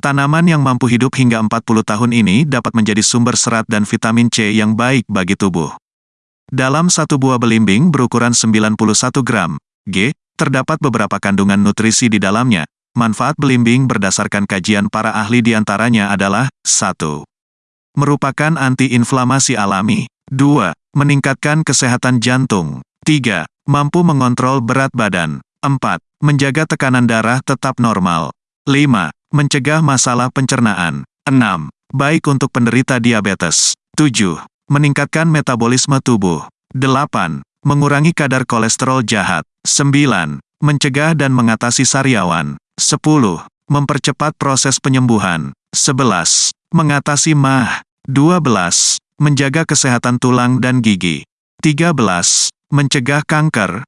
Tanaman yang mampu hidup hingga 40 tahun ini dapat menjadi sumber serat dan vitamin C yang baik bagi tubuh. Dalam satu buah belimbing berukuran 91 gram, G, terdapat beberapa kandungan nutrisi di dalamnya. Manfaat belimbing berdasarkan kajian para ahli di antaranya adalah 1. Merupakan antiinflamasi alami. 2. Meningkatkan kesehatan jantung. 3. Mampu mengontrol berat badan. 4. Menjaga tekanan darah tetap normal. 5. Mencegah masalah pencernaan. 6. Baik untuk penderita diabetes. 7. Meningkatkan metabolisme tubuh. 8. Mengurangi kadar kolesterol jahat. 9. Mencegah dan mengatasi sariawan. 10. Mempercepat proses penyembuhan. 11. Mengatasi mah. 12. Menjaga kesehatan tulang dan gigi. 13. Mencegah kanker.